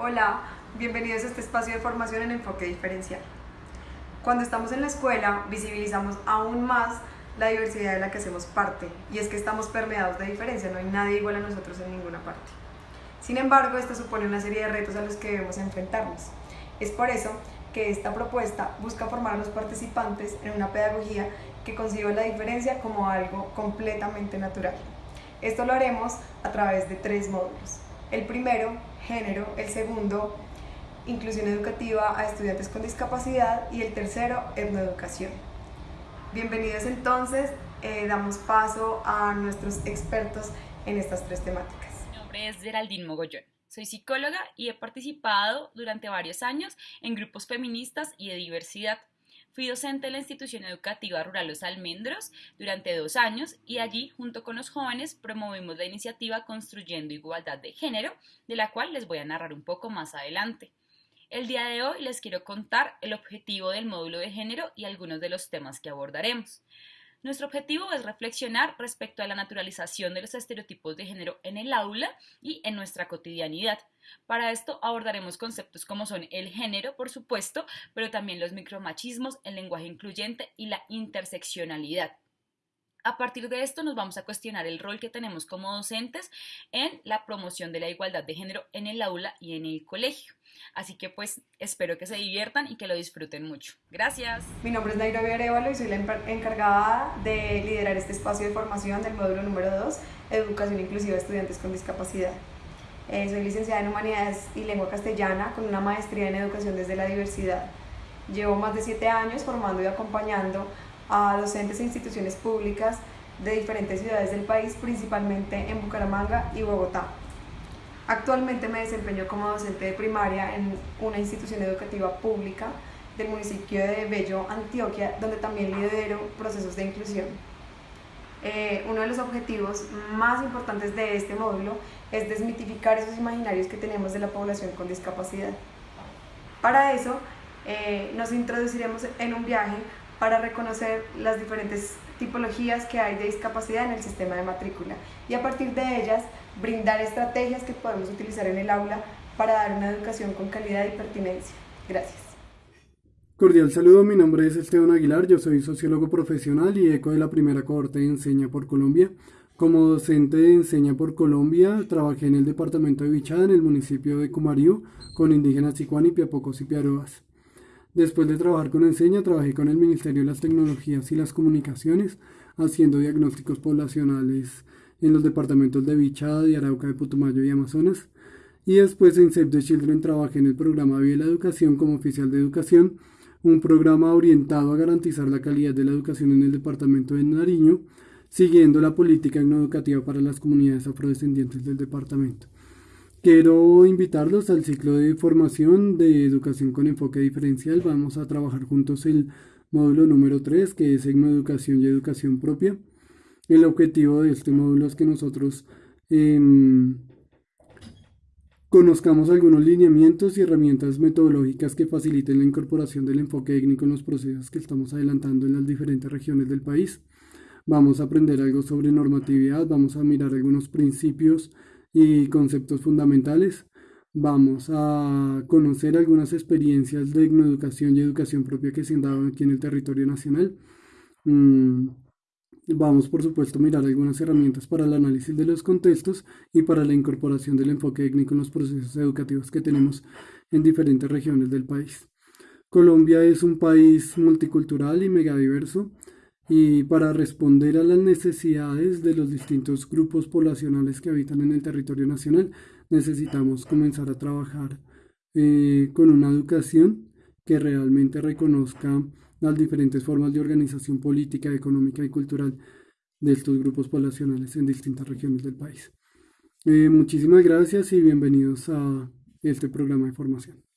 Hola, bienvenidos a este espacio de formación en enfoque diferencial. Cuando estamos en la escuela visibilizamos aún más la diversidad de la que hacemos parte y es que estamos permeados de diferencia, no hay nadie igual a nosotros en ninguna parte. Sin embargo, esto supone una serie de retos a los que debemos enfrentarnos. Es por eso que esta propuesta busca formar a los participantes en una pedagogía que conciba la diferencia como algo completamente natural. Esto lo haremos a través de tres módulos. El primero, género, el segundo, inclusión educativa a estudiantes con discapacidad y el tercero, etnoeducación. Bienvenidos entonces, eh, damos paso a nuestros expertos en estas tres temáticas. Mi nombre es Geraldine Mogollón. Soy psicóloga y he participado durante varios años en grupos feministas y de diversidad. Fui docente en la institución educativa rural Los Almendros durante dos años y allí, junto con los jóvenes, promovimos la iniciativa Construyendo Igualdad de Género, de la cual les voy a narrar un poco más adelante. El día de hoy les quiero contar el objetivo del módulo de género y algunos de los temas que abordaremos. Nuestro objetivo es reflexionar respecto a la naturalización de los estereotipos de género en el aula y en nuestra cotidianidad. Para esto abordaremos conceptos como son el género, por supuesto, pero también los micromachismos, el lenguaje incluyente y la interseccionalidad. A partir de esto nos vamos a cuestionar el rol que tenemos como docentes en la promoción de la igualdad de género en el aula y en el colegio. Así que pues espero que se diviertan y que lo disfruten mucho. Gracias. Mi nombre es Nairobi Arevalo y soy la encargada de liderar este espacio de formación del módulo número 2, Educación Inclusiva de Estudiantes con Discapacidad. Eh, soy licenciada en Humanidades y Lengua Castellana con una maestría en Educación desde la Diversidad. Llevo más de siete años formando y acompañando a docentes e instituciones públicas de diferentes ciudades del país, principalmente en Bucaramanga y Bogotá. Actualmente me desempeño como docente de primaria en una institución educativa pública del municipio de Bello, Antioquia, donde también lidero procesos de inclusión. Eh, uno de los objetivos más importantes de este módulo es desmitificar esos imaginarios que tenemos de la población con discapacidad. Para eso eh, nos introduciremos en un viaje para reconocer las diferentes tipologías que hay de discapacidad en el sistema de matrícula y a partir de ellas brindar estrategias que podemos utilizar en el aula para dar una educación con calidad y pertinencia. Gracias. Cordial saludo, mi nombre es Esteban Aguilar, yo soy sociólogo profesional y eco de la primera cohorte de Enseña por Colombia. Como docente de Enseña por Colombia, trabajé en el departamento de Bichada, en el municipio de Cumarío, con indígenas Chicuani, Piapocos y Piaroas. Después de trabajar con Enseña, trabajé con el Ministerio de las Tecnologías y las Comunicaciones, haciendo diagnósticos poblacionales en los departamentos de Bichada, de Arauca, de Putumayo y Amazonas. Y después en Save the Children trabajé en el programa Vía la Educación como oficial de educación, un programa orientado a garantizar la calidad de la educación en el departamento de Nariño, siguiendo la política educativa para las comunidades afrodescendientes del departamento. Quiero invitarlos al ciclo de formación de educación con enfoque diferencial. Vamos a trabajar juntos el módulo número 3, que es Educación y Educación Propia. El objetivo de este módulo es que nosotros em, conozcamos algunos lineamientos y herramientas metodológicas que faciliten la incorporación del enfoque étnico en los procesos que estamos adelantando en las diferentes regiones del país. Vamos a aprender algo sobre normatividad, vamos a mirar algunos principios y conceptos fundamentales. Vamos a conocer algunas experiencias de educación y educación propia que se han dado aquí en el territorio nacional. Mm, vamos, por supuesto, a mirar algunas herramientas para el análisis de los contextos y para la incorporación del enfoque étnico en los procesos educativos que tenemos en diferentes regiones del país. Colombia es un país multicultural y megadiverso y para responder a las necesidades de los distintos grupos poblacionales que habitan en el territorio nacional, necesitamos comenzar a trabajar eh, con una educación que realmente reconozca las diferentes formas de organización política, económica y cultural de estos grupos poblacionales en distintas regiones del país. Eh, muchísimas gracias y bienvenidos a este programa de formación.